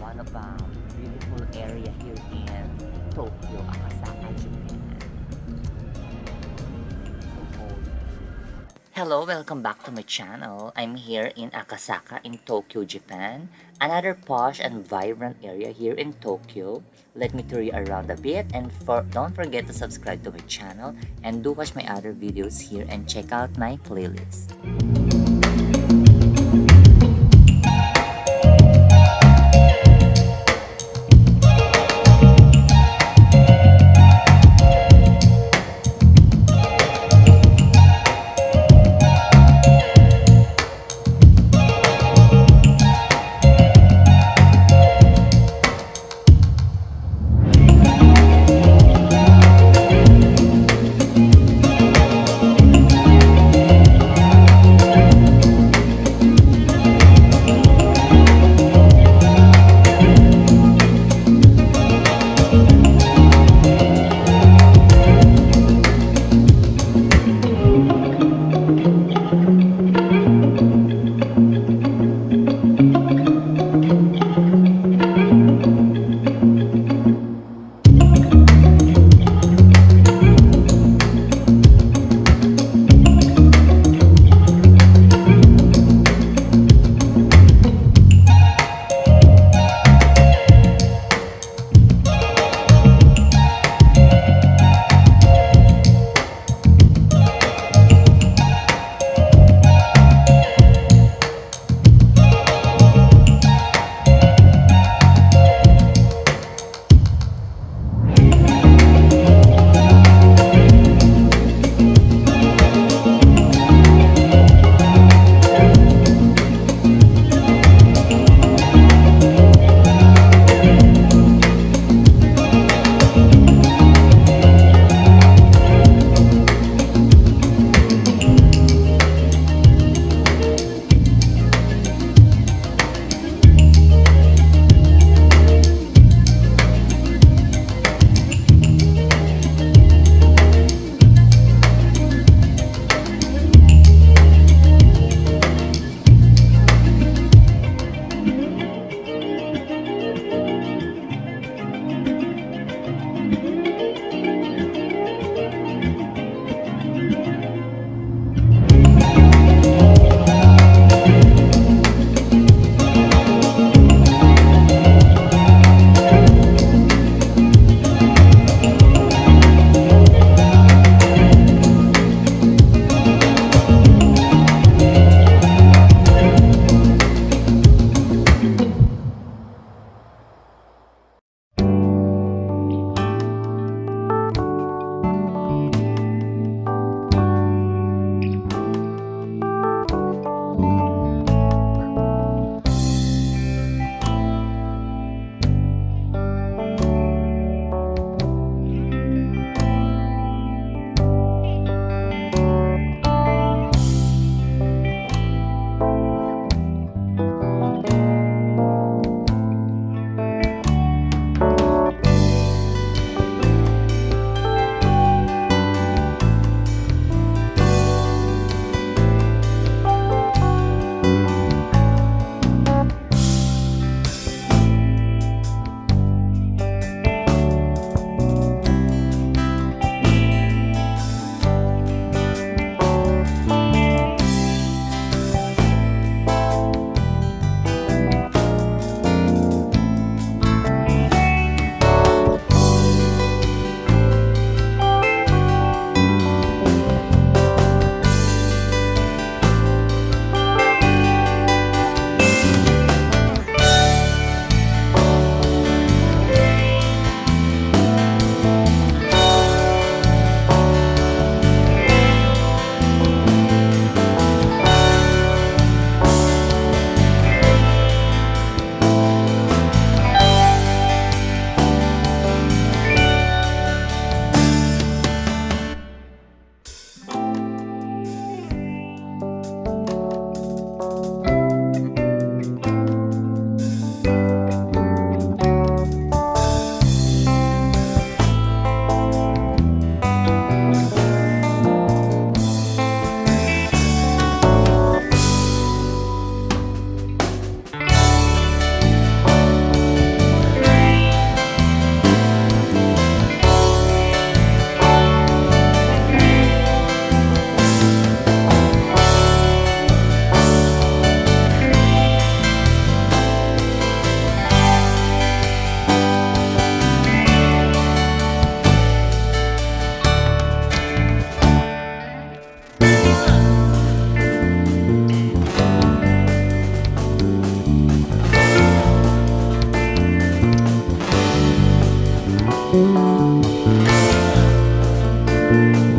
One of the beautiful area here in Tokyo, Akasaka, Japan. Hello, welcome back to my channel. I'm here in Akasaka in Tokyo, Japan. Another posh and vibrant area here in Tokyo. Let me tour you around a bit and for don't forget to subscribe to my channel and do watch my other videos here and check out my playlist. Thank you.